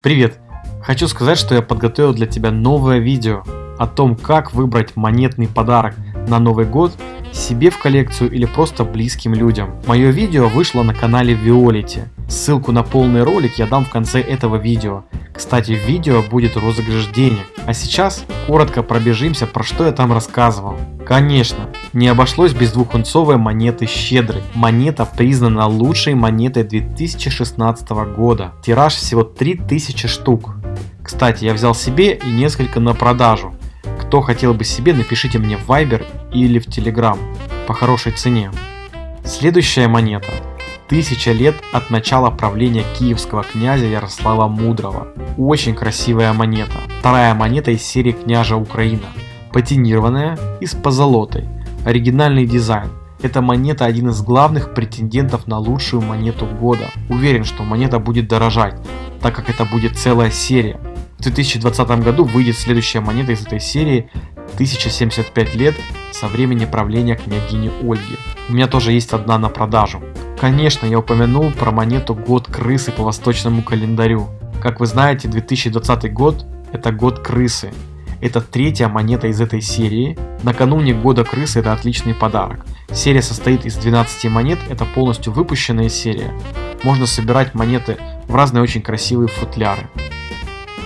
Привет! Хочу сказать, что я подготовил для тебя новое видео о том, как выбрать монетный подарок на Новый год себе в коллекцию или просто близким людям. Мое видео вышло на канале Violet. Ссылку на полный ролик я дам в конце этого видео. Кстати, в видео будет розыгрыш денег. А сейчас коротко пробежимся, про что я там рассказывал. Конечно, не обошлось без двухунцовой монеты «Щедрый». Монета признана лучшей монетой 2016 года. Тираж всего 3000 штук. Кстати, я взял себе и несколько на продажу. Кто хотел бы себе, напишите мне в Viber или в Telegram по хорошей цене. Следующая монета. Тысяча лет от начала правления киевского князя Ярослава Мудрого. Очень красивая монета. Вторая монета из серии княжа Украина. Патинированная и с позолотой. Оригинальный дизайн. Эта монета один из главных претендентов на лучшую монету года. Уверен, что монета будет дорожать, так как это будет целая серия. В 2020 году выйдет следующая монета из этой серии 1075 лет со времени правления княгини Ольги. У меня тоже есть одна на продажу. Конечно, я упомянул про монету год крысы по восточному календарю. Как вы знаете, 2020 год это год крысы. Это третья монета из этой серии. Накануне года крысы это отличный подарок. Серия состоит из 12 монет, это полностью выпущенная серия. Можно собирать монеты в разные очень красивые футляры.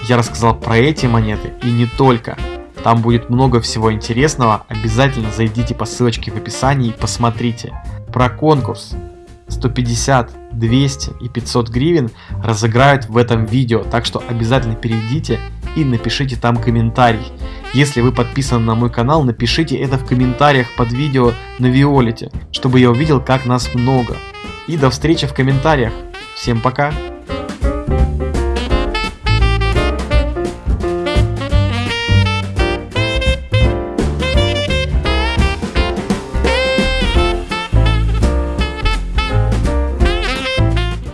Я рассказал про эти монеты и не только. Там будет много всего интересного, обязательно зайдите по ссылочке в описании и посмотрите. Про конкурс 150, 200 и 500 гривен разыграют в этом видео, так что обязательно перейдите и напишите там комментарий. Если вы подписаны на мой канал, напишите это в комментариях под видео на Виолете, чтобы я увидел как нас много. И до встречи в комментариях. Всем пока!